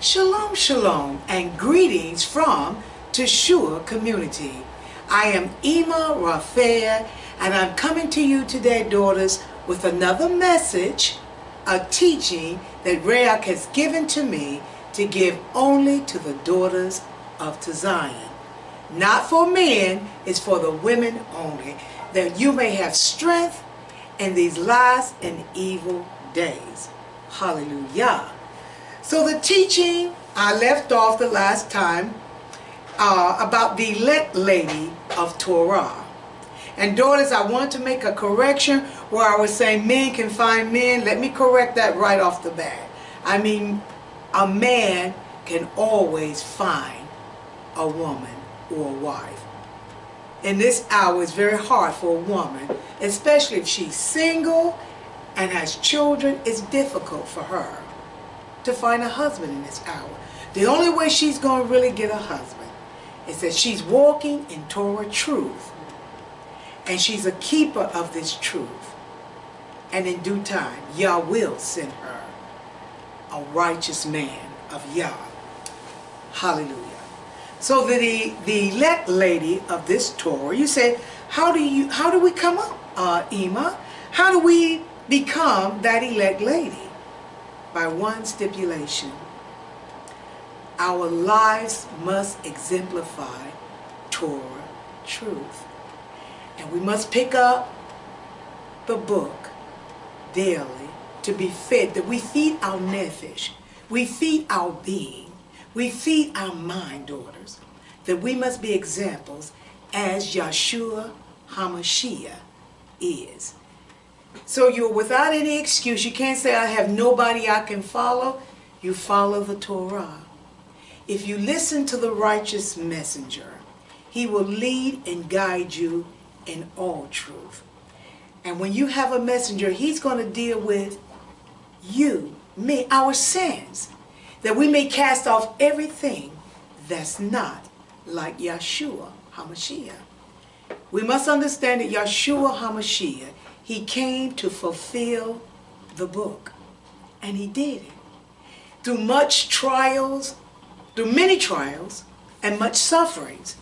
Shalom, shalom, and greetings from Teshua Community. I am Ima Rafea, and I'm coming to you today, daughters, with another message, a teaching that Rayak has given to me to give only to the daughters of Zion. Not for men, it's for the women only, that you may have strength in these last and evil days. Hallelujah. So the teaching I left off the last time uh, about the elect lady of Torah. And daughters, I want to make a correction where I was saying men can find men. Let me correct that right off the bat. I mean, a man can always find a woman or a wife. In this hour, it's very hard for a woman, especially if she's single and has children, it's difficult for her to find a husband in this hour. The only way she's going to really get a husband is that she's walking in Torah truth. And she's a keeper of this truth. And in due time, Yah will send her a righteous man of Yah. Hallelujah. So the, the elect lady of this Torah, you say, how do you how do we come up, uh, Ima? How do we become that elect lady? By one stipulation. Our lives must exemplify Torah truth. And we must pick up the book daily to be fed, that we feed our nefesh, we feed our being, we feed our mind, daughters, that we must be examples as Yeshua HaMashiach is. So you're without any excuse. You can't say, I have nobody I can follow. You follow the Torah. If you listen to the righteous messenger, he will lead and guide you in all truth. And when you have a messenger, he's going to deal with you, me, our sins, that we may cast off everything that's not like Yeshua HaMashiach. We must understand that Yeshua HaMashiach he came to fulfill the book. And he did it. Through much trials, through many trials, and much sufferings,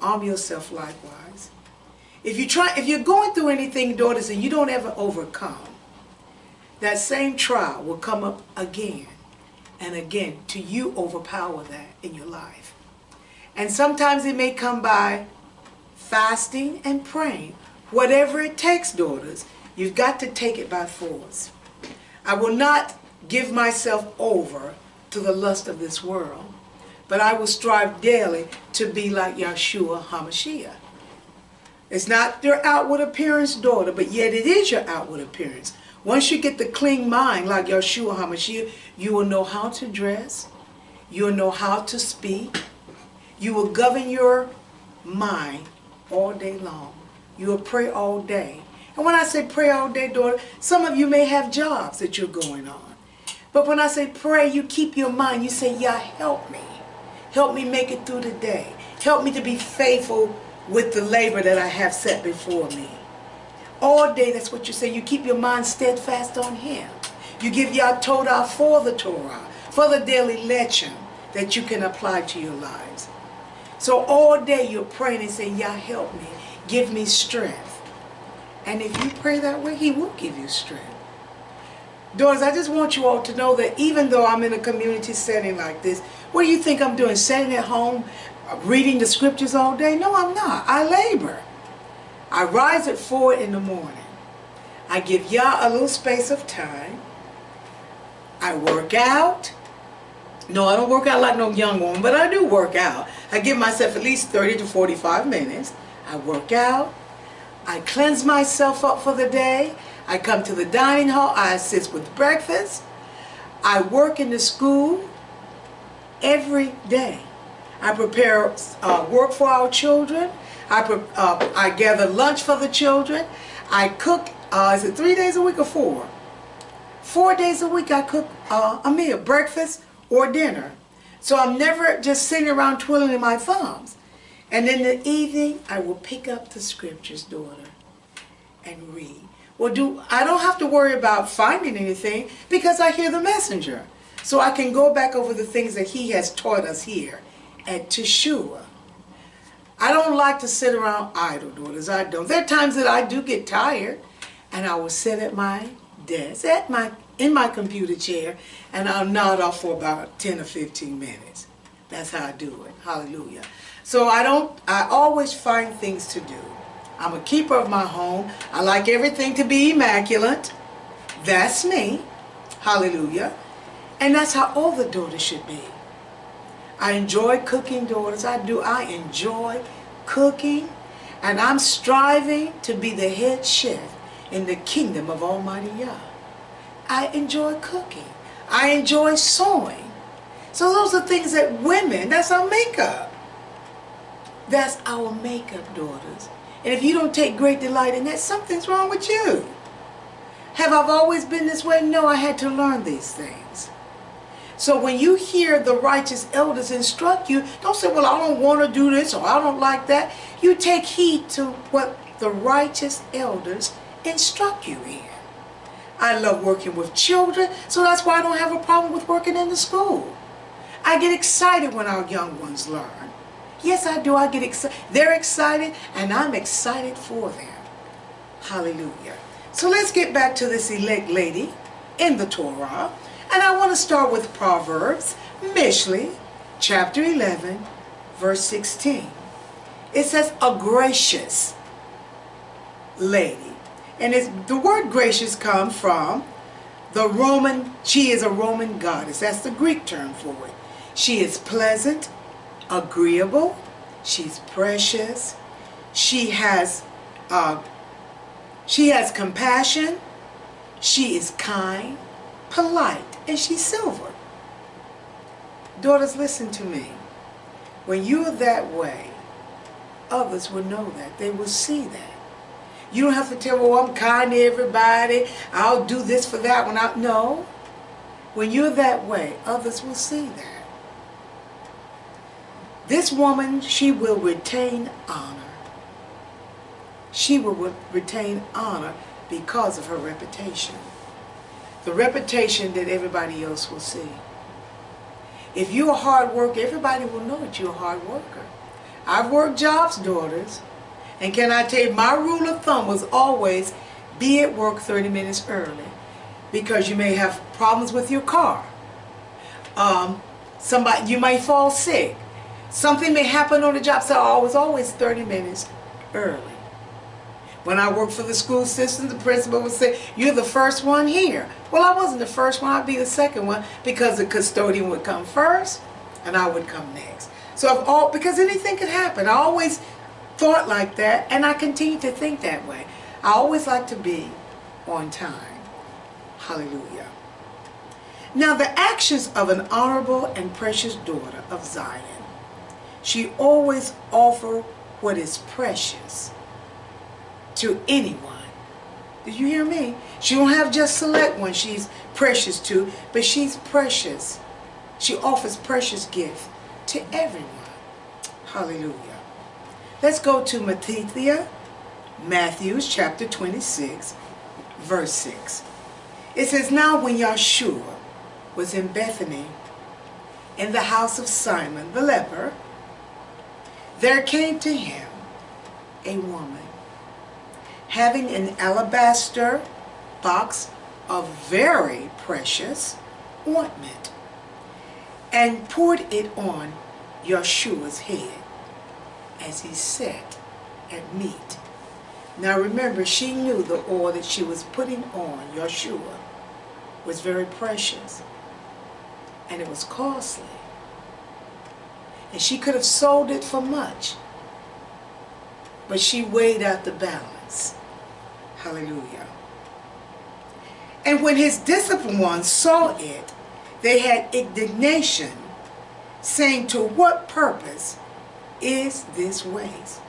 arm yourself likewise. If you try, if you're going through anything, daughters, and you don't ever overcome, that same trial will come up again and again to you overpower that in your life. And sometimes it may come by fasting and praying Whatever it takes, daughters, you've got to take it by force. I will not give myself over to the lust of this world, but I will strive daily to be like Yeshua HaMashiach. It's not your outward appearance, daughter, but yet it is your outward appearance. Once you get the clean mind like Yeshua HaMashiach, you will know how to dress. You will know how to speak. You will govern your mind all day long. You will pray all day. And when I say pray all day, daughter, some of you may have jobs that you're going on. But when I say pray, you keep your mind. You say, Yah, help me. Help me make it through the day. Help me to be faithful with the labor that I have set before me. All day, that's what you say. You keep your mind steadfast on Him. You give Yah Torah for the Torah, for the daily lecture that you can apply to your lives. So all day you're praying and saying, Yah, help me give me strength. And if you pray that way, he will give you strength. Daughters, I just want you all to know that even though I'm in a community setting like this, what do you think I'm doing? Sitting at home, reading the scriptures all day? No, I'm not. I labor. I rise at 4 in the morning. I give Yah a little space of time. I work out. No, I don't work out like no young woman, but I do work out. I give myself at least 30 to 45 minutes. I work out. I cleanse myself up for the day. I come to the dining hall. I assist with breakfast. I work in the school every day. I prepare uh, work for our children. I, uh, I gather lunch for the children. I cook, uh, is it three days a week or four? Four days a week I cook uh, a meal, breakfast or dinner. So I'm never just sitting around twiddling my thumbs. And in the evening, I will pick up the scriptures, daughter, and read. Well, do I don't have to worry about finding anything because I hear the messenger. so I can go back over the things that he has taught us here at Teshua. I don't like to sit around idle, daughters. I don't. There are times that I do get tired, and I will sit at my desk, at my in my computer chair, and I'll nod off for about 10 or 15 minutes. That's how I do it. Hallelujah. So I don't, I always find things to do. I'm a keeper of my home. I like everything to be immaculate. That's me. Hallelujah. And that's how all the daughters should be. I enjoy cooking, daughters. I do. I enjoy cooking. And I'm striving to be the head chef in the kingdom of Almighty Yah. I enjoy cooking. I enjoy sewing. So those are things that women, that's our makeup. That's our makeup, daughters. And if you don't take great delight in that, something's wrong with you. Have I always been this way? No, I had to learn these things. So when you hear the righteous elders instruct you, don't say, well, I don't want to do this or I don't like that. You take heed to what the righteous elders instruct you in. I love working with children, so that's why I don't have a problem with working in the school. I get excited when our young ones learn. Yes, I do. I get excited. They're excited, and I'm excited for them. Hallelujah. So let's get back to this elect lady in the Torah. And I want to start with Proverbs, Mishli, chapter 11, verse 16. It says, a gracious lady and the word gracious comes from the Roman, she is a Roman goddess. That's the Greek term for it. She is pleasant, agreeable, she's precious, she has, uh, she has compassion, she is kind, polite, and she's silver. Daughters, listen to me. When you're that way, others will know that. They will see that. You don't have to tell, well, I'm kind to everybody. I'll do this for that one. I, no. When you're that way, others will see that. This woman, she will retain honor. She will retain honor because of her reputation. The reputation that everybody else will see. If you're a hard worker, everybody will know that you're a hard worker. I've worked jobs, daughters, and can I tell you, my rule of thumb was always be at work 30 minutes early because you may have problems with your car. Um, somebody, you might fall sick. Something may happen on the job, so I was always 30 minutes early. When I worked for the school system, the principal would say, you're the first one here. Well, I wasn't the first one, I'd be the second one because the custodian would come first and I would come next. So if all, because anything could happen, I always thought like that, and I continue to think that way. I always like to be on time. Hallelujah. Now the actions of an honorable and precious daughter of Zion. She always offer what is precious to anyone. Did you hear me? She don't have just select one she's precious to, but she's precious. She offers precious gifts to everyone. Hallelujah. Let's go to Matthew, Matthews chapter 26, verse 6. It says, Now when Yeshua was in Bethany, in the house of Simon the leper, there came to him a woman having an alabaster box of very precious ointment and poured it on Yeshua's head as he sat at meat. Now remember, she knew the oil that she was putting on Yeshua was very precious and it was costly. And she could have sold it for much, but she weighed out the balance. Hallelujah. And when his disciplined ones saw it, they had indignation, saying, To what purpose is this waste?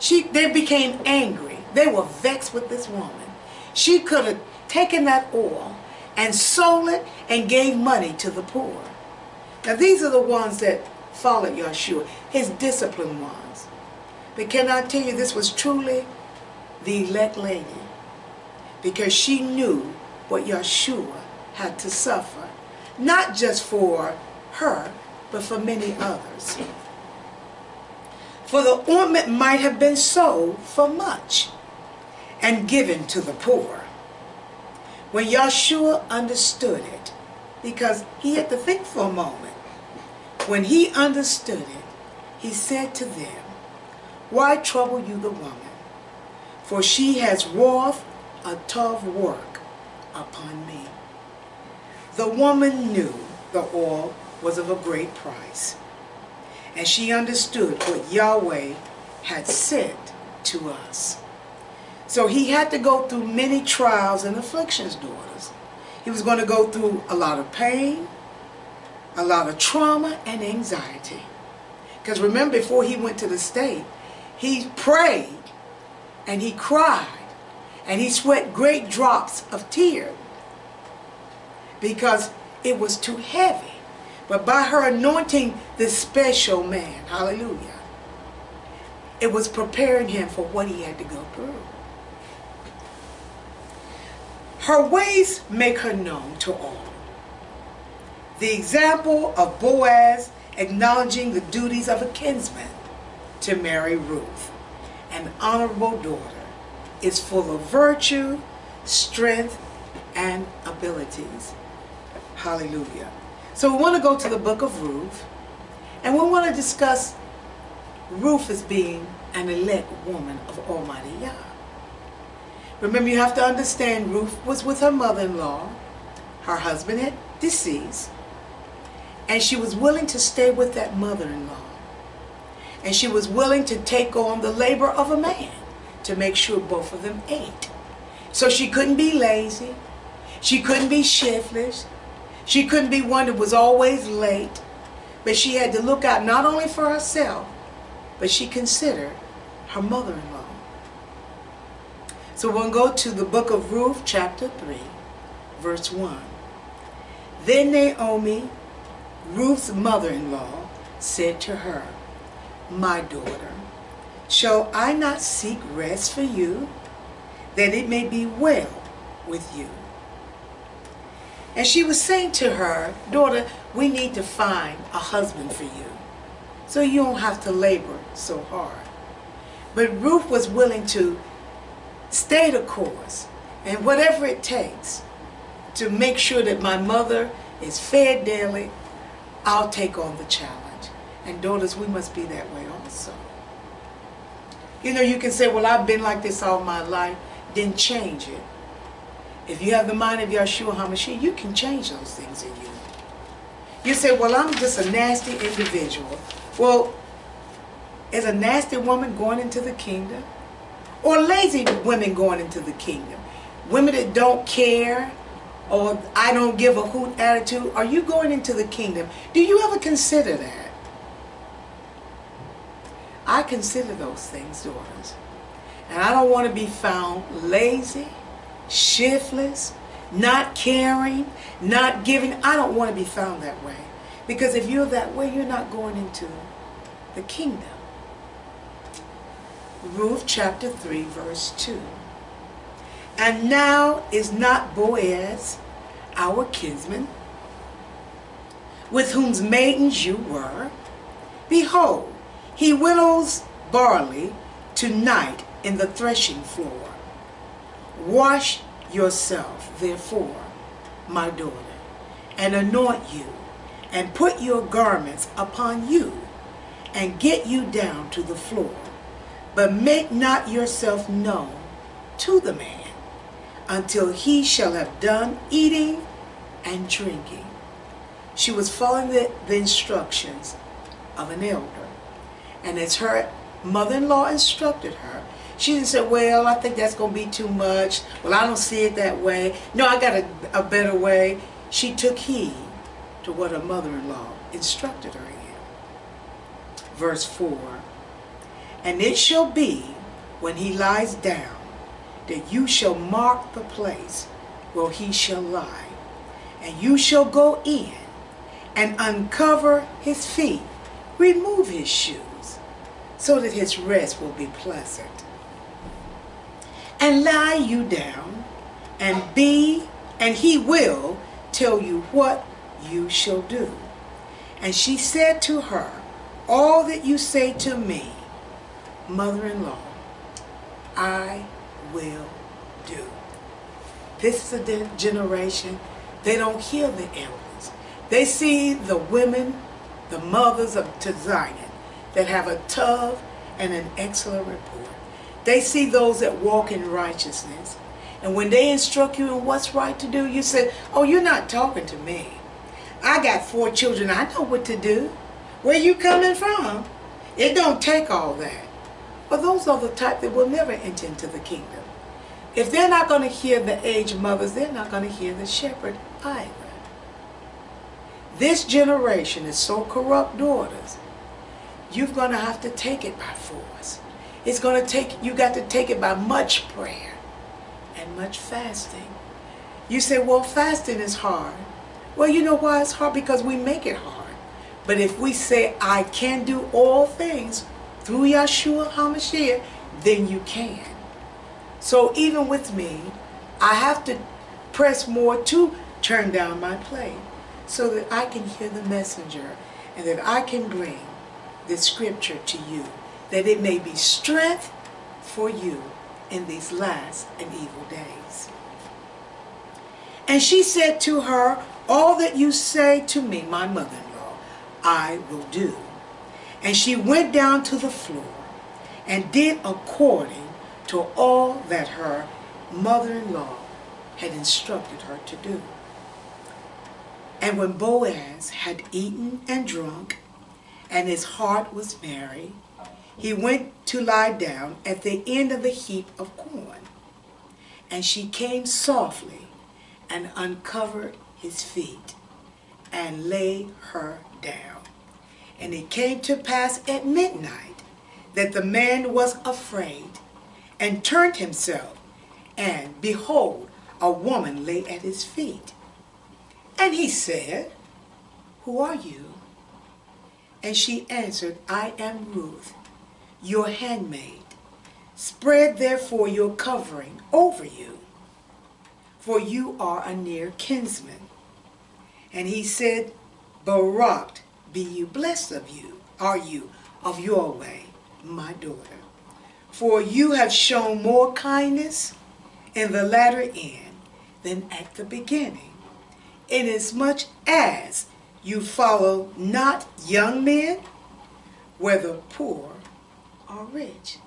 She, they became angry. They were vexed with this woman. She could have taken that oil and sold it and gave money to the poor. Now these are the ones that followed Yeshua, his discipline was. But can I tell you this was truly the elect lady because she knew what Yeshua had to suffer. not just for her, but for many others. For the ointment might have been sold for much and given to the poor. When Yeshua understood it, because he had to think for a moment, when he understood it, he said to them, Why trouble you the woman? For she has wrought a tough work upon me. The woman knew the oil was of a great price, and she understood what Yahweh had said to us. So he had to go through many trials and afflictions, daughters. He was going to go through a lot of pain, a lot of trauma and anxiety. Because remember, before he went to the state, he prayed and he cried and he sweat great drops of tears because it was too heavy. But by her anointing this special man, hallelujah, it was preparing him for what he had to go through. Her ways make her known to all. The example of Boaz acknowledging the duties of a kinsman to marry Ruth, an honorable daughter, is full of virtue, strength, and abilities. Hallelujah. So we want to go to the book of Ruth, and we want to discuss Ruth as being an elect woman of Almighty Yah. Remember, you have to understand Ruth was with her mother-in-law. Her husband had deceased. And she was willing to stay with that mother-in-law. And she was willing to take on the labor of a man to make sure both of them ate. So she couldn't be lazy. She couldn't be shiftless. She couldn't be one that was always late. But she had to look out not only for herself, but she considered her mother-in-law. So we'll go to the book of Ruth, chapter 3, verse 1. Then Naomi, Ruth's mother-in-law, said to her, My daughter, shall I not seek rest for you, that it may be well with you? And she was saying to her, Daughter, we need to find a husband for you, so you don't have to labor so hard. But Ruth was willing to stay the course and whatever it takes to make sure that my mother is fed daily, I'll take on the challenge. And daughters, we must be that way also. You know, you can say, well, I've been like this all my life. Then change it. If you have the mind of Yeshua HaMashiach, you can change those things in you. You say, well, I'm just a nasty individual. Well, is a nasty woman going into the kingdom? or lazy women going into the kingdom. Women that don't care or I don't give a hoot attitude. Are you going into the kingdom? Do you ever consider that? I consider those things, daughters. And I don't want to be found lazy, shiftless, not caring, not giving. I don't want to be found that way. Because if you're that way, you're not going into the kingdom. Ruth chapter 3 verse 2. And now is not Boaz our kinsman, with whose maidens you were? Behold, he winnows barley tonight in the threshing floor. Wash yourself, therefore, my daughter, and anoint you, and put your garments upon you, and get you down to the floor but make not yourself known to the man until he shall have done eating and drinking. She was following the, the instructions of an elder. And as her mother-in-law instructed her, she didn't say, well, I think that's going to be too much. Well, I don't see it that way. No, I got a, a better way. She took heed to what her mother-in-law instructed her in. Verse 4, and it shall be, when he lies down, that you shall mark the place where he shall lie. And you shall go in and uncover his feet, remove his shoes, so that his rest will be pleasant. And lie you down, and be, and he will tell you what you shall do. And she said to her, All that you say to me, mother-in-law, I will do. This is a generation, they don't hear the elders. They see the women, the mothers of Zion, that have a tough and an excellent report. They see those that walk in righteousness. And when they instruct you in what's right to do, you say, oh, you're not talking to me. I got four children. I know what to do. Where you coming from? It don't take all that. But those are the type that will never enter into the kingdom. If they're not going to hear the aged mothers, they're not going to hear the shepherd either. This generation is so corrupt, daughters, you're going to have to take it by force. It's going to take, you got to take it by much prayer and much fasting. You say, well, fasting is hard. Well, you know why it's hard? Because we make it hard. But if we say, I can do all things through Yeshua HaMashiach, then you can. So even with me, I have to press more to turn down my plate so that I can hear the messenger and that I can bring this scripture to you, that it may be strength for you in these last and evil days. And she said to her, all that you say to me, my mother-in-law, I will do. And she went down to the floor and did according to all that her mother-in-law had instructed her to do. And when Boaz had eaten and drunk, and his heart was merry, he went to lie down at the end of the heap of corn. And she came softly and uncovered his feet and lay her down. And it came to pass at midnight that the man was afraid and turned himself, and behold, a woman lay at his feet. And he said, Who are you? And she answered, I am Ruth, your handmaid. Spread therefore your covering over you, for you are a near kinsman. And he said, Barak be you blessed of you, are you, of Yahweh, my daughter. For you have shown more kindness in the latter end than at the beginning, inasmuch as you follow not young men, whether poor or rich.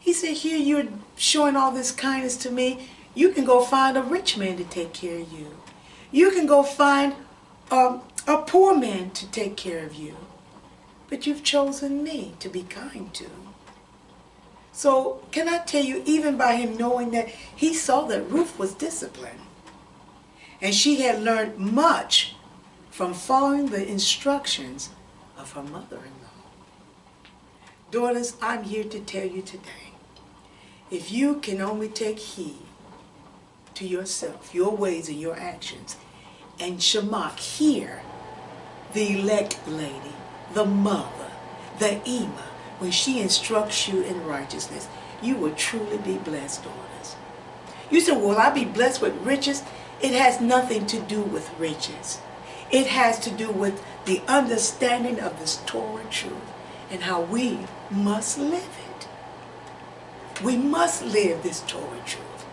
He said, here you're showing all this kindness to me. You can go find a rich man to take care of you. You can go find a, a poor man to take care of you. But you've chosen me to be kind to. So can I tell you, even by him knowing that, he saw that Ruth was disciplined. And she had learned much from following the instructions of her mother-in-law. Daughters, I'm here to tell you today, if you can only take heed to yourself, your ways and your actions, and Shamak, hear the elect lady, the mother, the Ima, when she instructs you in righteousness, you will truly be blessed, daughters. You say, will I be blessed with riches? It has nothing to do with riches. It has to do with the understanding of this Torah truth and how we must live it. We must live this Torah truth.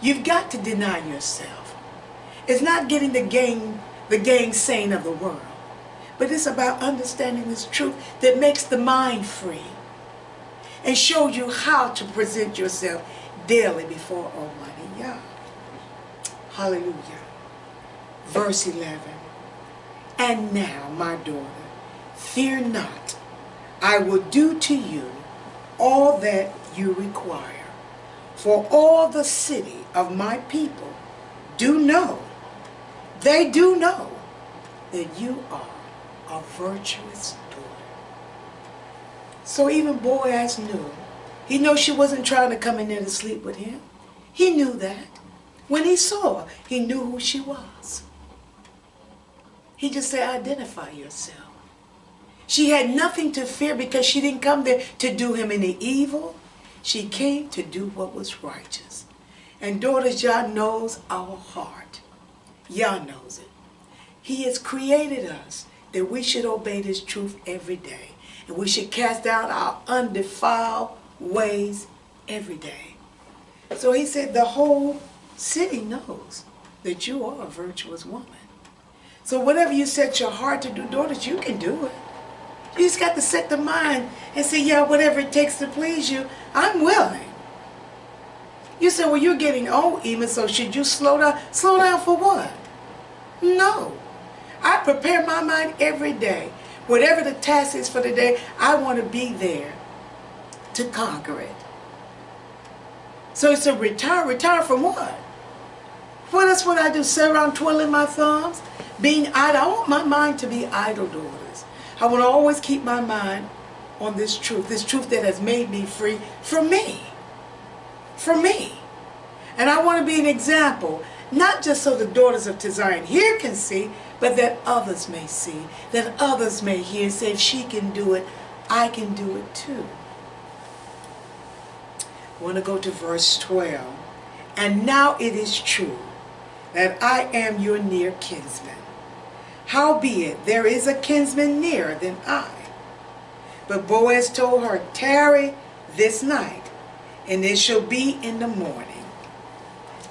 You've got to deny yourself. It's not getting the gang, the gang saying of the world, but it's about understanding this truth that makes the mind free and shows you how to present yourself daily before Almighty Yah. Hallelujah. Verse 11. And now, my daughter, fear not. I will do to you all that you require. For all the city of my people do know, they do know that you are a virtuous daughter. So even Boaz knew. He knew she wasn't trying to come in there to sleep with him. He knew that. When he saw her, he knew who she was. He just said, identify yourself. She had nothing to fear because she didn't come there to do him any evil. She came to do what was righteous. And daughters, Yah knows our heart. Yah knows it. He has created us that we should obey this truth every day. And we should cast out our undefiled ways every day. So he said the whole city knows that you are a virtuous woman. So whatever you set your heart to do, daughters, you can do it. You just got to set the mind and say, Yah, whatever it takes to please you, I'm willing. You say, well, you're getting old, even, so should you slow down? Slow down for what? No. I prepare my mind every day. Whatever the task is for the day, I want to be there to conquer it. So it's a retire. Retire from what? What else would I do? Sit around twiddling my thumbs? Being idle? I want my mind to be idle, daughters. I want to always keep my mind on this truth, this truth that has made me free from me. For me. And I want to be an example, not just so the daughters of Zion here can see, but that others may see, that others may hear and say, if she can do it, I can do it too. I want to go to verse 12. And now it is true that I am your near kinsman. Howbeit, there is a kinsman nearer than I. But Boaz told her, Tarry this night, and it shall be in the morning,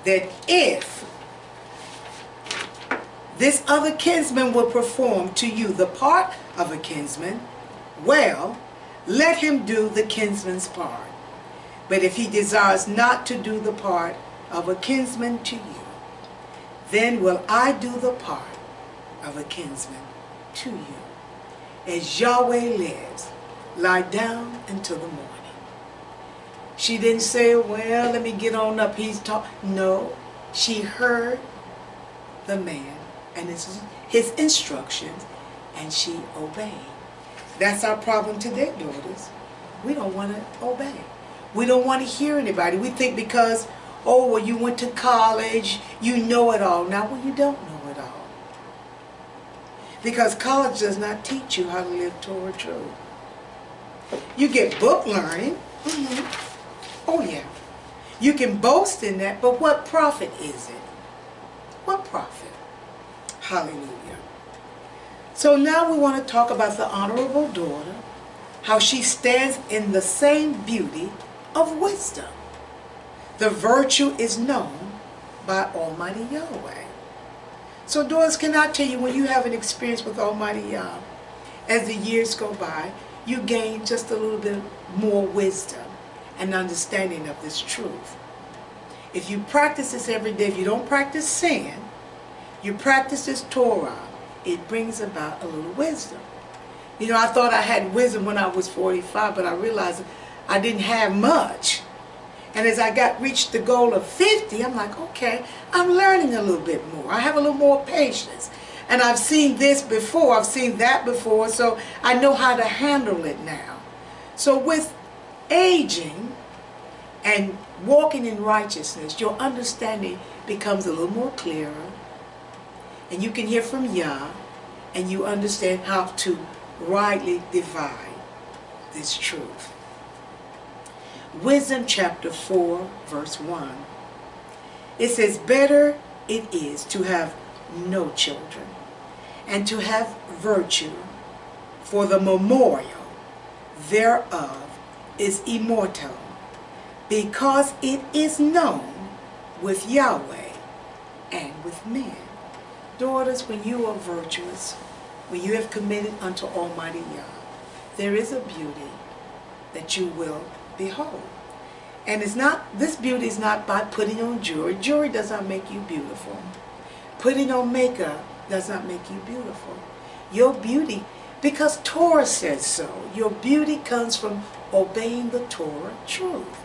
that if this other kinsman will perform to you the part of a kinsman, well, let him do the kinsman's part. But if he desires not to do the part of a kinsman to you, then will I do the part of a kinsman to you. As Yahweh lives, lie down until the morning. She didn't say, well, let me get on up. He's talking. No, she heard the man and his, his instructions, and she obeyed. That's our problem today, daughters. We don't want to obey. We don't want to hear anybody. We think because, oh, well, you went to college, you know it all. Now, well, you don't know it all. Because college does not teach you how to live Torah truth. You get book learning. Mm -hmm. Oh, yeah. You can boast in that, but what profit is it? What profit? Hallelujah. So now we want to talk about the honorable daughter, how she stands in the same beauty of wisdom. The virtue is known by Almighty Yahweh. So daughters, can I tell you, when you have an experience with Almighty Yah, as the years go by, you gain just a little bit more wisdom and understanding of this truth. If you practice this every day, if you don't practice sin, you practice this Torah, it brings about a little wisdom. You know, I thought I had wisdom when I was 45, but I realized I didn't have much. And as I got reached the goal of 50, I'm like, okay, I'm learning a little bit more. I have a little more patience. And I've seen this before, I've seen that before, so I know how to handle it now. So with aging and walking in righteousness, your understanding becomes a little more clearer, and you can hear from Yah, and you understand how to rightly divide this truth. Wisdom chapter 4, verse 1. It says, Better it is to have no children, and to have virtue, for the memorial thereof is immortal, because it is known with Yahweh and with men. Daughters, when you are virtuous, when you have committed unto Almighty Yah, there is a beauty that you will behold. And it's not, this beauty is not by putting on jewelry. Jewelry does not make you beautiful. Putting on makeup does not make you beautiful. Your beauty, because Torah says so, your beauty comes from obeying the Torah truth.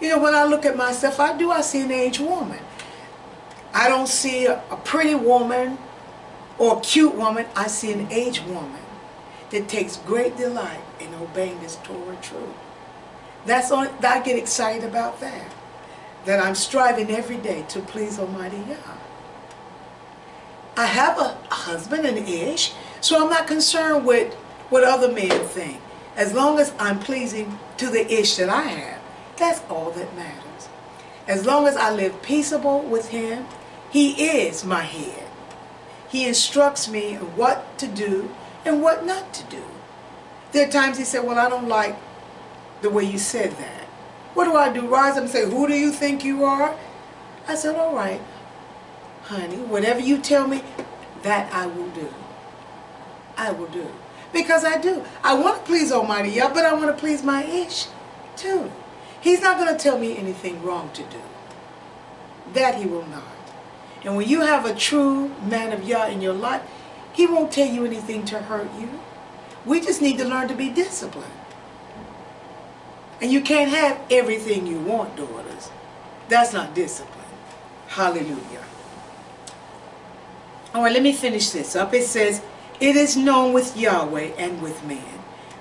You know, when I look at myself, I do, I see an aged woman. I don't see a, pretty woman or a cute woman. I see an aged woman that takes great delight in obeying this Torah truth. That's all, I get excited about that. That I'm striving every day to please Almighty Yah. I have a husband and ish, so I'm not concerned with what other men think. As long as I'm pleasing to the ish that I have, that's all that matters. As long as I live peaceable with him He is my head. He instructs me what to do and what not to do. There are times he said, well, I don't like the way you said that. What do I do? Rise up and say, who do you think you are? I said, all right, honey, whatever you tell me, that I will do. I will do. Because I do. I want to please Almighty Yah, but I want to please my ish too. He's not going to tell me anything wrong to do. That he will not. And when you have a true man of Yah in your life, he won't tell you anything to hurt you. We just need to learn to be disciplined. And you can't have everything you want, daughters. That's not discipline. Hallelujah. All right, let me finish this up. It says, it is known with Yahweh and with man.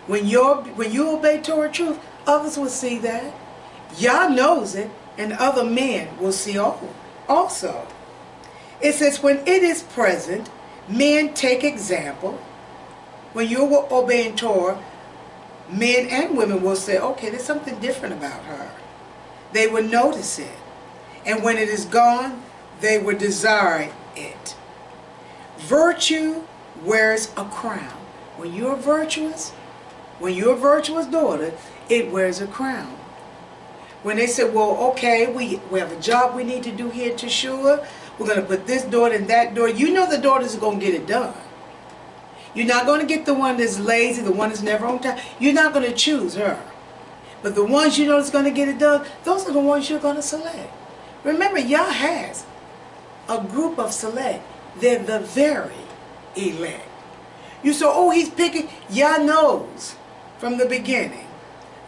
When, you when you obey Torah truth, others will see that. Yah knows it, and other men will see all, also. It says, when it is present, men take example. When you're obeying Torah, men and women will say, okay, there's something different about her. They will notice it. And when it is gone, they will desire it. Virtue wears a crown. When you're virtuous, when you're a virtuous daughter, it wears a crown. When they say, well, okay, we, we have a job we need to do here to sure. We're going to put this daughter in that door. You know the daughters are going to get it done. You're not going to get the one that's lazy, the one that's never on time. You're not going to choose her. But the ones you know that's going to get it done, those are the ones you're going to select. Remember, Yah has a group of select. They're the very elect. You say, oh, he's picking. Yah knows from the beginning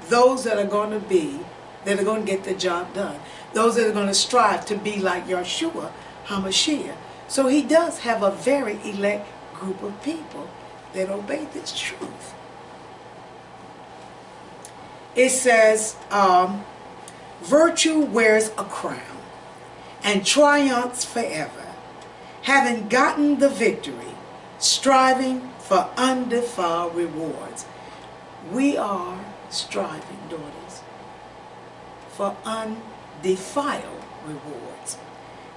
those that are going to be, that are going to get the job done. Those that are going to strive to be like Yeshua HaMashiach. So he does have a very elect group of people that obey this truth. It says, um, virtue wears a crown and triumphs forever, having gotten the victory, striving for undefiled rewards. We are striving, daughters, for undefiled rewards.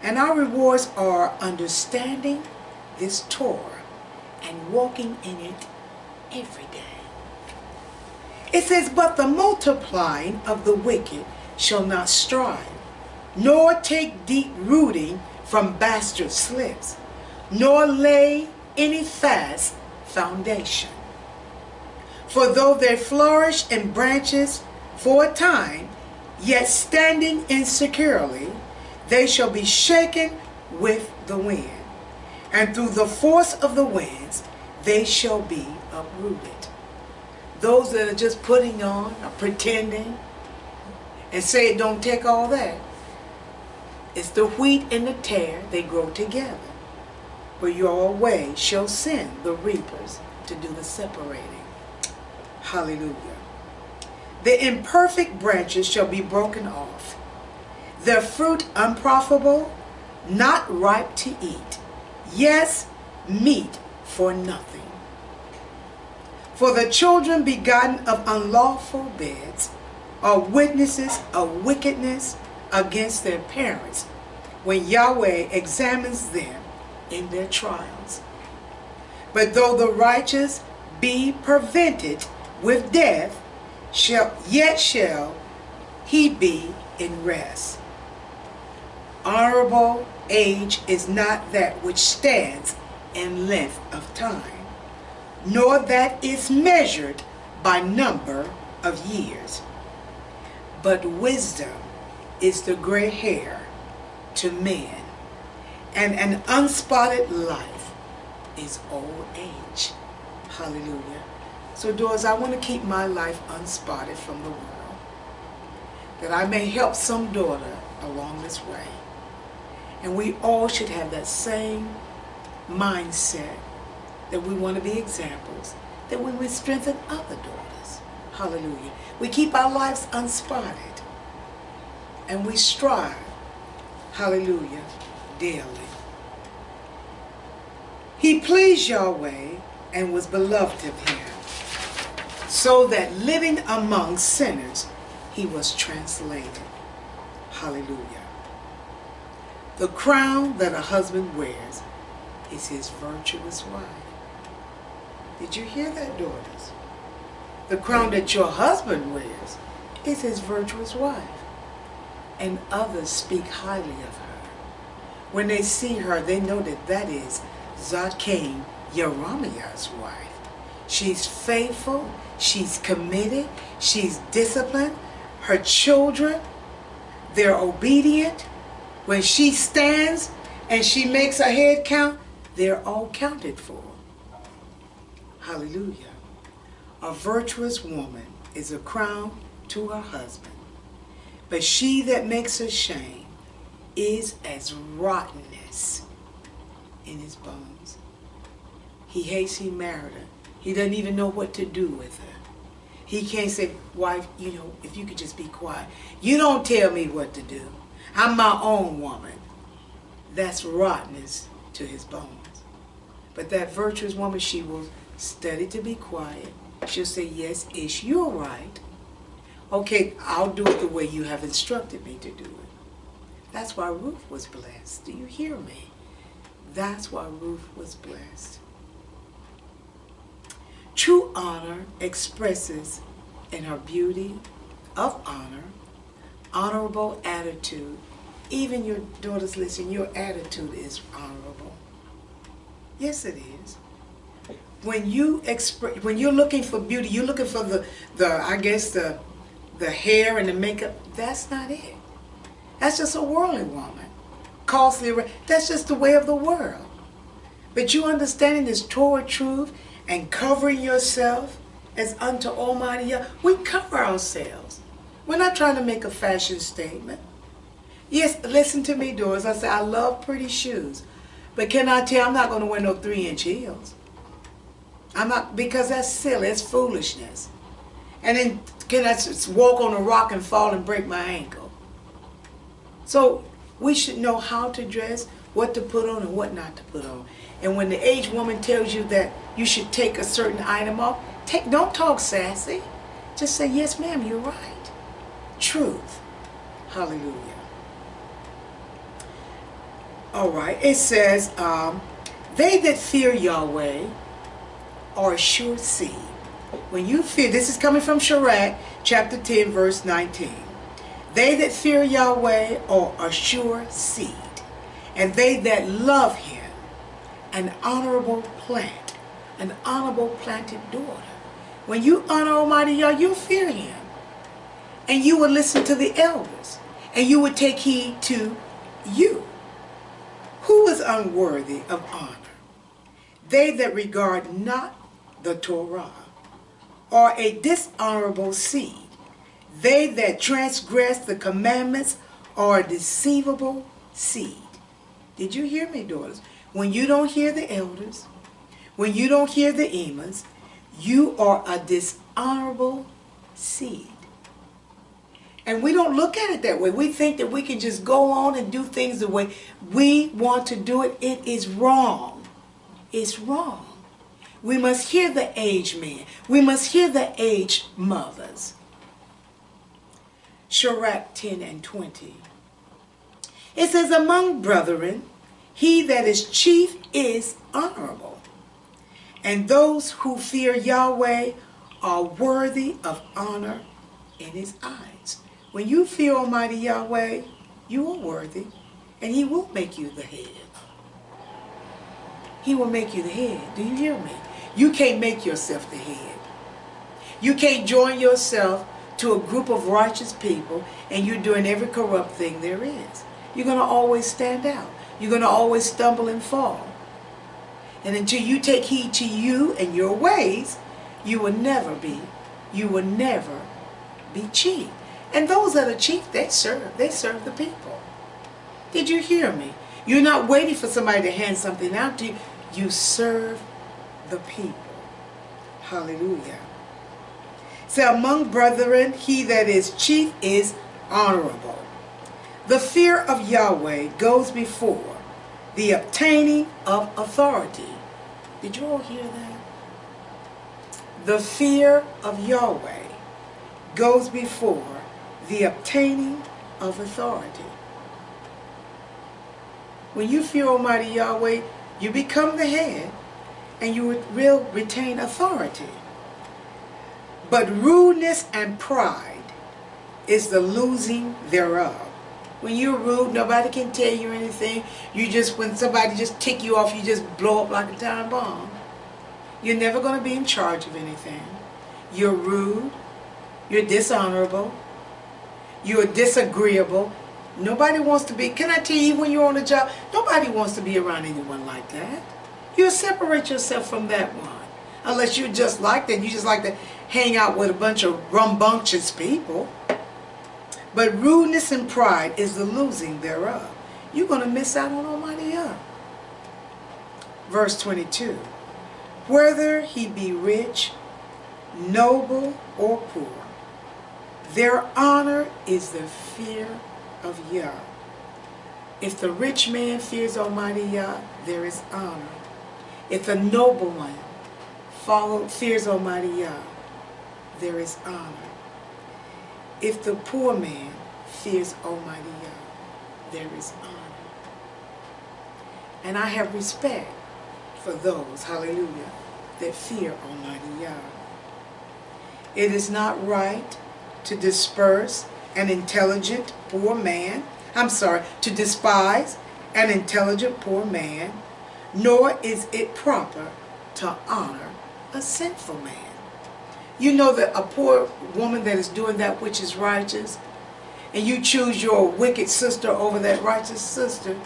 And our rewards are understanding this Torah and walking in it every day. It says, But the multiplying of the wicked shall not strive, nor take deep rooting from bastard slips, nor lay any fast foundation. For though they flourish in branches for a time, yet standing insecurely, they shall be shaken with the wind and through the force of the winds they shall be uprooted. Those that are just putting on or pretending and say it don't take all that. It's the wheat and the tare, they grow together. But Yahweh shall send the reapers to do the separating. Hallelujah. The imperfect branches shall be broken off, their fruit unprofitable, not ripe to eat yes, meat for nothing. For the children begotten of unlawful beds are witnesses of wickedness against their parents when Yahweh examines them in their trials. But though the righteous be prevented with death, shall yet shall he be in rest. Honorable age is not that which stands in length of time, nor that is measured by number of years. But wisdom is the gray hair to men, and an unspotted life is old age. Hallelujah. So, daughters, I want to keep my life unspotted from the world, that I may help some daughter along this way. And we all should have that same mindset that we want to be examples, that we would strengthen other daughters. Hallelujah. We keep our lives unspotted. And we strive, hallelujah, daily. He pleased Yahweh and was beloved of him, so that living among sinners, he was translated. Hallelujah. The crown that a husband wears is his virtuous wife. Did you hear that, daughters? The crown that your husband wears is his virtuous wife. And others speak highly of her. When they see her, they know that that is Zakane Yeramiah's wife. She's faithful, she's committed, she's disciplined. Her children, they're obedient. When she stands and she makes a head count, they're all counted for. Hallelujah. A virtuous woman is a crown to her husband, but she that makes her shame is as rottenness in his bones. He hates he married her. He doesn't even know what to do with her. He can't say, wife, you know, if you could just be quiet. You don't tell me what to do. I'm my own woman. That's rottenness to his bones. But that virtuous woman, she will study to be quiet. She'll say, yes, Ish, you're right. Okay, I'll do it the way you have instructed me to do it. That's why Ruth was blessed. Do you hear me? That's why Ruth was blessed. True honor expresses in her beauty of honor, honorable attitude. Even your daughters listen, your attitude is honorable. Yes, it is. When you express, when you're looking for beauty, you're looking for the, the I guess the, the hair and the makeup. That's not it. That's just a worldly woman. Costly. That's just the way of the world. But you understanding this Torah truth and covering yourself as unto Almighty we cover ourselves. We're not trying to make a fashion statement. Yes, listen to me, Doris. I say I love pretty shoes. But can I tell you, I'm not going to wear no three-inch heels. I'm not, because that's silly. It's foolishness. And then can I just walk on a rock and fall and break my ankle? So we should know how to dress, what to put on and what not to put on. And when the aged woman tells you that you should take a certain item off, take, don't talk sassy. Just say, yes, ma'am, you're right. Truth. Hallelujah. All right. It says, um, they that fear Yahweh are a sure seed. When you fear, this is coming from Sirach, chapter 10, verse 19. They that fear Yahweh are a sure seed, and they that love him an honorable plant, an honorable planted daughter. When you honor Almighty Yah, you fear him. And you will listen to the elders. And you would take heed to you. Who is unworthy of honor? They that regard not the Torah, are a dishonorable seed. They that transgress the commandments are a deceivable seed. Did you hear me, daughters? when you don't hear the elders, when you don't hear the emas, you are a dishonorable seed. And we don't look at it that way. We think that we can just go on and do things the way we want to do it. It is wrong. It's wrong. We must hear the aged men. We must hear the aged mothers. Sirach 10 and 20. It says, among brethren, he that is chief is honorable. And those who fear Yahweh are worthy of honor in his eyes. When you fear Almighty Yahweh, you are worthy, and he will make you the head. He will make you the head. Do you hear me? You can't make yourself the head. You can't join yourself to a group of righteous people and you're doing every corrupt thing there is. You're going to always stand out. You're going to always stumble and fall. And until you take heed to you and your ways, you will never be, you will never be chief. And those that are chief, they serve. They serve the people. Did you hear me? You're not waiting for somebody to hand something out to you. You serve the people. Hallelujah. So among brethren, he that is chief is honorable. The fear of Yahweh goes before the obtaining of authority. Did you all hear that? The fear of Yahweh goes before the obtaining of authority. When you fear Almighty Yahweh, you become the head and you will retain authority. But rudeness and pride is the losing thereof. When you're rude, nobody can tell you anything. You just, when somebody just tick you off, you just blow up like a time bomb. You're never going to be in charge of anything. You're rude. You're dishonorable. You're disagreeable. Nobody wants to be, can I tell you when you're on a job, nobody wants to be around anyone like that. You separate yourself from that one. Unless you're just like that. You just like to hang out with a bunch of rambunctious people. But rudeness and pride is the losing thereof. You're going to miss out on Almighty Yah. Verse 22. Whether he be rich, noble, or poor, their honor is the fear of Yah. If the rich man fears Almighty Yah, there is honor. If the noble one follow, fears Almighty Yah, there is honor. If the poor man fears Almighty Yah, there is honor. And I have respect for those, hallelujah, that fear Almighty Yah. It is not right to disperse an intelligent poor man, I'm sorry, to despise an intelligent poor man, nor is it proper to honor a sinful man. You know that a poor woman that is doing that which is righteous, and you choose your wicked sister over that righteous sister,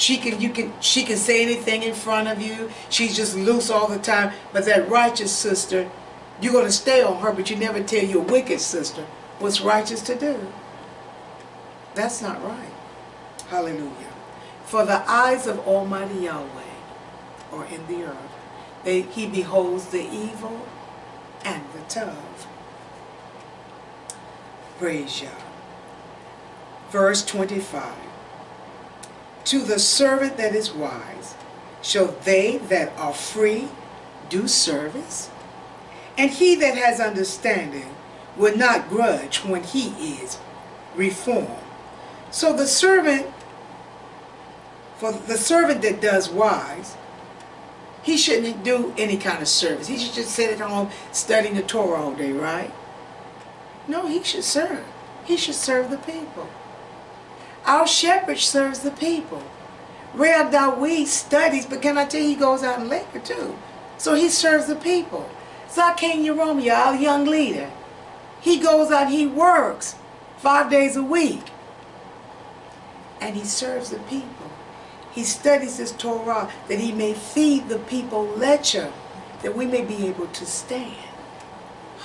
she can you can she can say anything in front of you. She's just loose all the time. But that righteous sister, you're gonna stay on her, but you never tell your wicked sister what's righteous to do. That's not right. Hallelujah. For the eyes of Almighty Yahweh are in the earth. They, he beholds the evil and the tough. Praise Yah. Verse 25. To the servant that is wise shall they that are free do service, and he that has understanding will not grudge when he is reformed. So the servant, for the servant that does wise, he shouldn't do any kind of service. He should just sit at home studying the Torah all day, right? No, he should serve. He should serve the people. Our shepherd serves the people. Reb Dawid studies, but can I tell you, he goes out and labor too. So he serves the people. Zaken Yeromia, our young leader, he goes out, he works five days a week. And he serves the people. He studies his Torah that he may feed the people lecture, that we may be able to stand.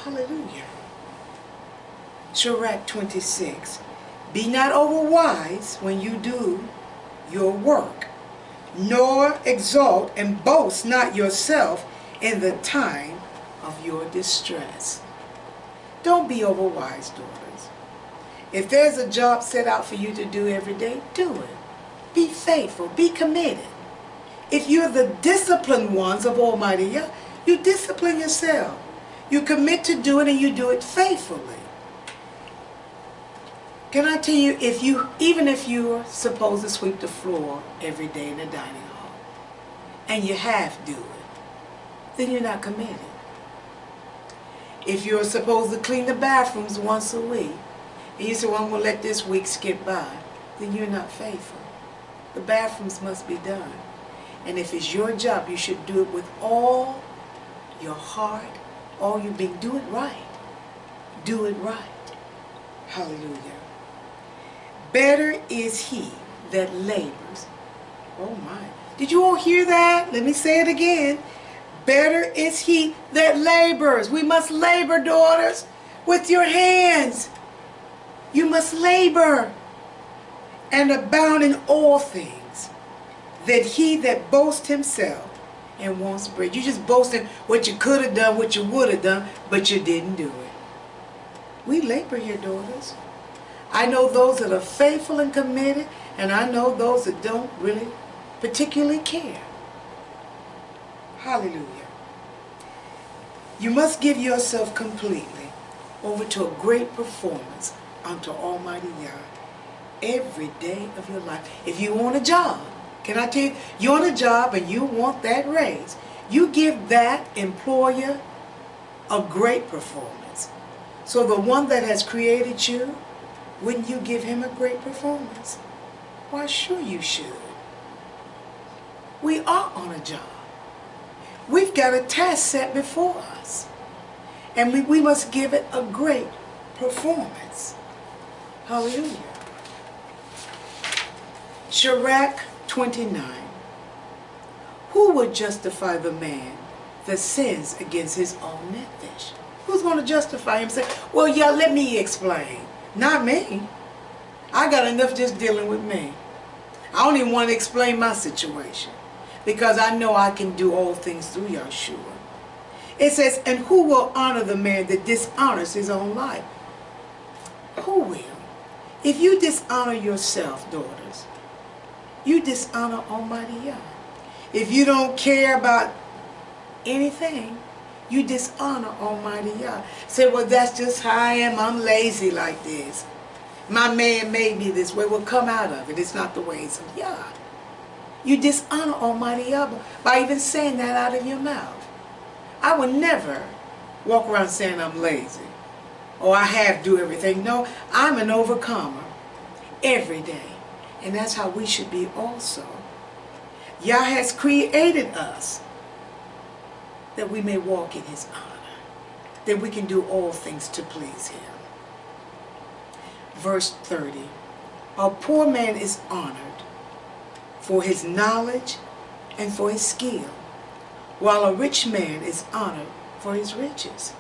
Hallelujah. Sirach 26. Be not overwise when you do your work, nor exalt and boast not yourself in the time of your distress. Don't be overwise, daughters. If there's a job set out for you to do every day, do it. Be faithful. Be committed. If you're the disciplined ones of Almighty Yah, you discipline yourself. You commit to do it and you do it faithfully. Can I tell you, if you, even if you're supposed to sweep the floor every day in the dining hall, and you half do it, then you're not committed. If you're supposed to clean the bathrooms once a week, and you say, well, I'm going to let this week skip by, then you're not faithful. The bathrooms must be done. And if it's your job, you should do it with all your heart, all your being. Do it right. Do it right. Hallelujah. Better is he that labors. Oh my. Did you all hear that? Let me say it again. Better is he that labors. We must labor, daughters, with your hands. You must labor and abound in all things, that he that boasts himself and wants bread. You just boasting what you could have done, what you would have done, but you didn't do it. We labor here, daughters. I know those that are faithful and committed, and I know those that don't really particularly care. Hallelujah. You must give yourself completely over to a great performance unto Almighty Yah every day of your life. If you want a job, Can I tell you, you're on a job and you want that raise. You give that employer a great performance. So the one that has created you, wouldn't you give him a great performance? Why, sure you should. We are on a job. We've got a task set before us. And we, we must give it a great performance. Hallelujah. Sirach 29. Who would justify the man that sins against his own nefesh? Who's going to justify him? Say, well, yeah, let me explain. Not me. I got enough just dealing with me. I don't even want to explain my situation because I know I can do all things through Yeshua. It says, and who will honor the man that dishonors his own life? Who will? If you dishonor yourself, daughters, you dishonor Almighty Yah. If you don't care about anything, you dishonor Almighty Yah. Say, well, that's just how I am. I'm lazy like this. My man made me this way. Well, come out of it. It's not the ways of Yah. You dishonor Almighty Yah by even saying that out of your mouth. I would never walk around saying I'm lazy or I have to do everything. No, I'm an overcomer every day. And that's how we should be also. Yah has created us that we may walk in his honor, that we can do all things to please him. Verse 30, a poor man is honored for his knowledge and for his skill, while a rich man is honored for his riches.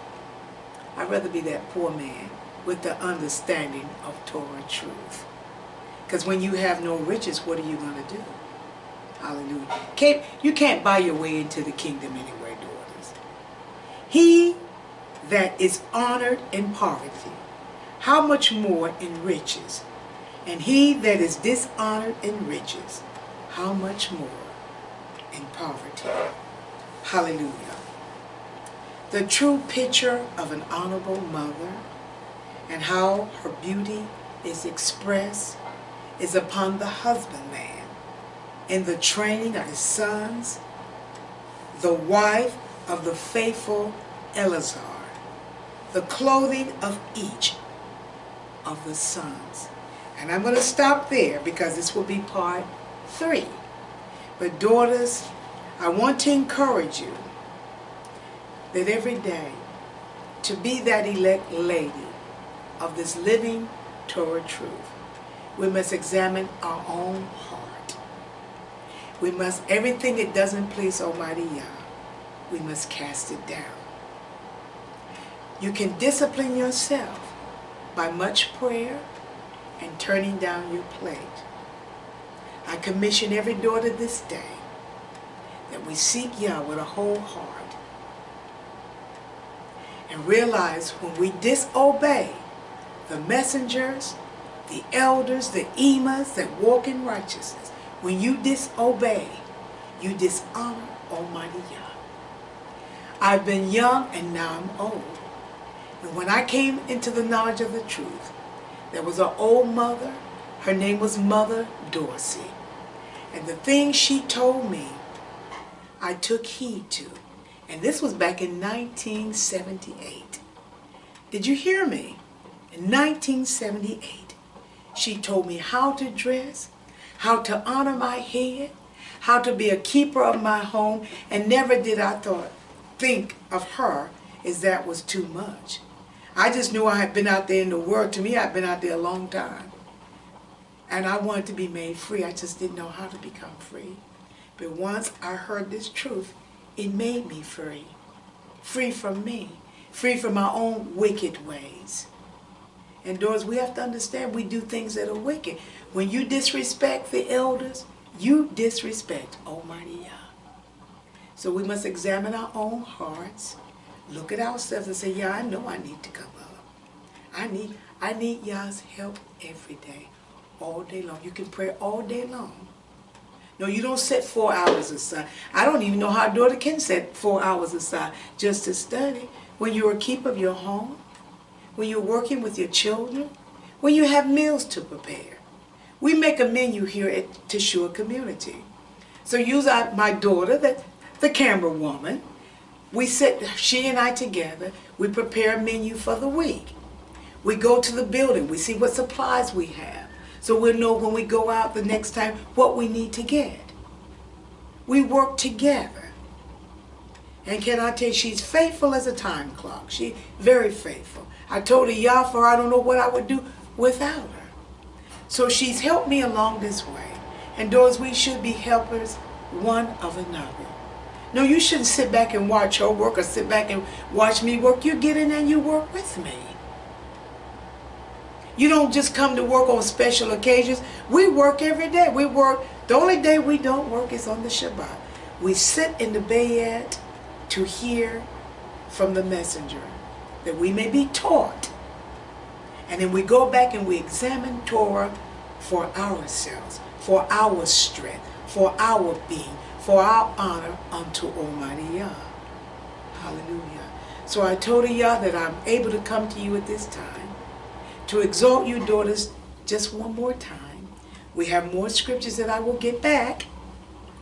I'd rather be that poor man with the understanding of Torah truth. Because when you have no riches, what are you going to do? Hallelujah. Can't, you can't buy your way into the kingdom anywhere, daughters. He that is honored in poverty, how much more in riches? And he that is dishonored in riches, how much more in poverty? Hallelujah. The true picture of an honorable mother and how her beauty is expressed is upon the husbandman in the training of his sons, the wife of the faithful Eleazar, the clothing of each of the sons. And I'm going to stop there because this will be part three. But daughters, I want to encourage you that every day to be that elect lady of this living Torah truth, we must examine our own heart. We must, everything that doesn't please Almighty Yah, we must cast it down. You can discipline yourself by much prayer and turning down your plate. I commission every daughter this day that we seek Yah with a whole heart and realize when we disobey the messengers, the elders, the emas that walk in righteousness, when you disobey, you dishonor Almighty Yah. I've been young and now I'm old. And when I came into the knowledge of the truth, there was an old mother. Her name was Mother Dorsey. And the things she told me, I took heed to. And this was back in 1978. Did you hear me? In 1978, she told me how to dress, how to honor my head, how to be a keeper of my home, and never did I thought, think of her as that was too much. I just knew I had been out there in the world. To me, I'd been out there a long time. And I wanted to be made free. I just didn't know how to become free. But once I heard this truth, it made me free. Free from me. Free from my own wicked ways. And Doris, we have to understand we do things that are wicked. When you disrespect the elders, you disrespect Almighty Yah. So we must examine our own hearts look at ourselves and say, yeah, I know I need to come up. I need, I need Yah's help every day, all day long. You can pray all day long. No, you don't set four hours aside. I don't even know how a daughter can set four hours aside just to study. When you're a keeper of your home, when you're working with your children, when you have meals to prepare. We make a menu here at Teshua Community. So use our, my daughter, the, the camera woman. We sit, she and I together, we prepare a menu for the week. We go to the building, we see what supplies we have. So we'll know when we go out the next time what we need to get. We work together. And can I tell you, she's faithful as a time clock. She's very faithful. I told her, Yafa, I don't know what I would do without her. So she's helped me along this way. And those we should be helpers one of another. No, you shouldn't sit back and watch her work or sit back and watch me work. You get in and you work with me. You don't just come to work on special occasions. We work every day. We work. The only day we don't work is on the Shabbat. We sit in the bayit to hear from the messenger that we may be taught. And then we go back and we examine Torah for ourselves, for our strength, for our being, for our honor unto Almighty Yah. Hallelujah. So I told Yah that I'm able to come to you at this time to exalt you, daughters, just one more time. We have more scriptures that I will get back.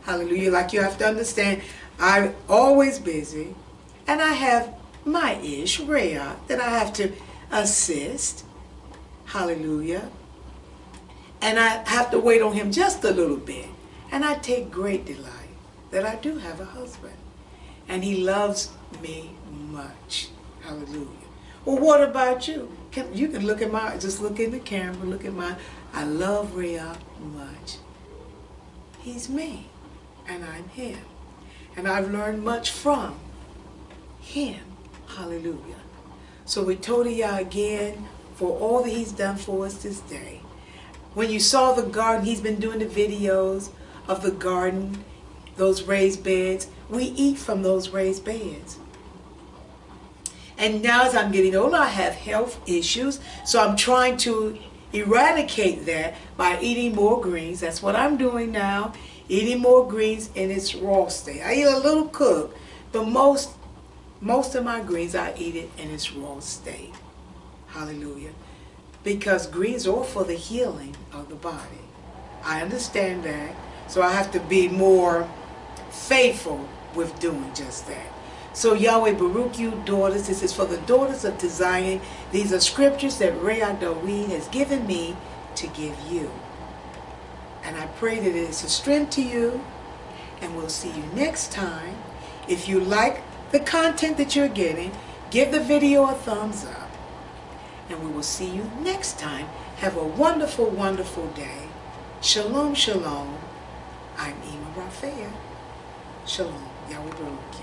Hallelujah. Like you have to understand, I'm always busy. And I have my ish, Rhea, that I have to assist. Hallelujah. And I have to wait on him just a little bit. And I take great delight that I do have a husband. And he loves me much. Hallelujah. Well, what about you? Can, you can look at my, just look in the camera, look at my, I love Rhea much. He's me, and I'm him. And I've learned much from him. Hallelujah. So we told you again for all that he's done for us this day. When you saw the garden, he's been doing the videos of the garden, those raised beds. We eat from those raised beds. And now as I'm getting older, I have health issues. So I'm trying to eradicate that by eating more greens. That's what I'm doing now. Eating more greens in its raw state. I eat a little cooked, but most, most of my greens, I eat it in its raw state. Hallelujah. Because greens are for the healing of the body. I understand that. So I have to be more faithful with doing just that. So Yahweh Baruch you daughters. This is for the daughters of Zion. These are scriptures that Reb Dawid has given me to give you. And I pray that it is a strength to you. And we'll see you next time. If you like the content that you're getting, give the video a thumbs up. And we will see you next time. Have a wonderful, wonderful day. Shalom, shalom. I'm Ima Rafea. Shalom. Yahweh Baruch